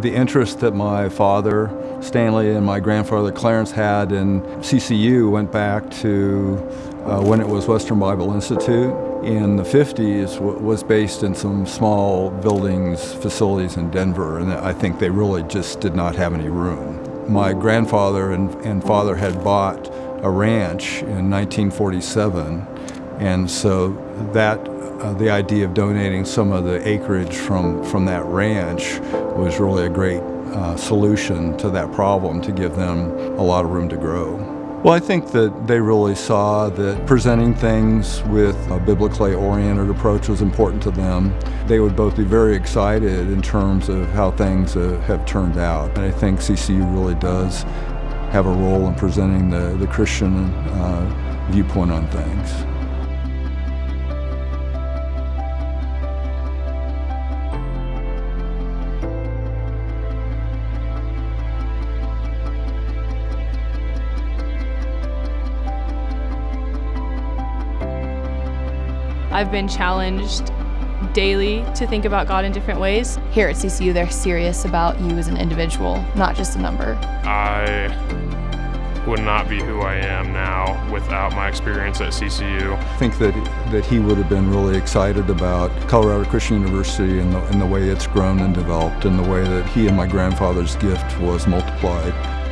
The interest that my father, Stanley, and my grandfather, Clarence, had in CCU went back to uh, when it was Western Bible Institute in the 50s was based in some small buildings, facilities in Denver, and I think they really just did not have any room. My grandfather and, and father had bought a ranch in 1947, and so that uh, the idea of donating some of the acreage from, from that ranch was really a great uh, solution to that problem to give them a lot of room to grow. Well, I think that they really saw that presenting things with a biblically oriented approach was important to them. They would both be very excited in terms of how things uh, have turned out. And I think CCU really does have a role in presenting the, the Christian uh, viewpoint on things. I've been challenged daily to think about God in different ways. Here at CCU, they're serious about you as an individual, not just a number. I would not be who I am now without my experience at CCU. I think that, that he would have been really excited about Colorado Christian University and the, and the way it's grown and developed and the way that he and my grandfather's gift was multiplied.